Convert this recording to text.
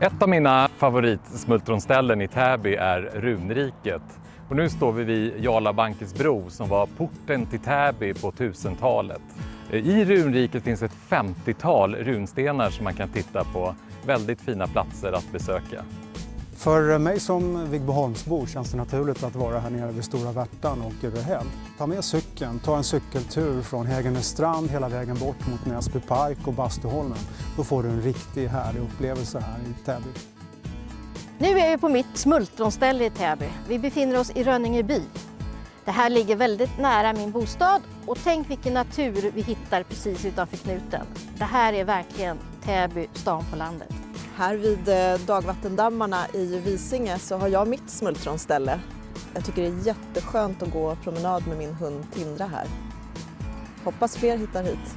Ett av mina favoritsmultronställen i Täby är Runriket. Och nu står vi vid Jarla Bankes bro som var porten till Täby på 1000-talet. I Runriket finns ett 50-tal runstenar som man kan titta på. Väldigt fina platser att besöka. För mig som Vigboholmsbo känns det naturligt att vara här nere vid Stora Värtan och Urehäll. Ta med cykeln, ta en cykeltur från Hägernestrand hela vägen bort mot Näsby Park och Bastuholmen. Då får du en riktigt härlig upplevelse här i Täby. Nu är vi på mitt smultronställe i Täby. Vi befinner oss i Rönningeby. Det här ligger väldigt nära min bostad och tänk vilken natur vi hittar precis utanför knuten. Det här är verkligen Täby, stan på landet. Här vid eh, dagvattendammarna i Visinge så har jag mitt smultronställe. Jag tycker det är jätteskönt att gå promenad med min hund Tindra här. Hoppas fler hittar hit.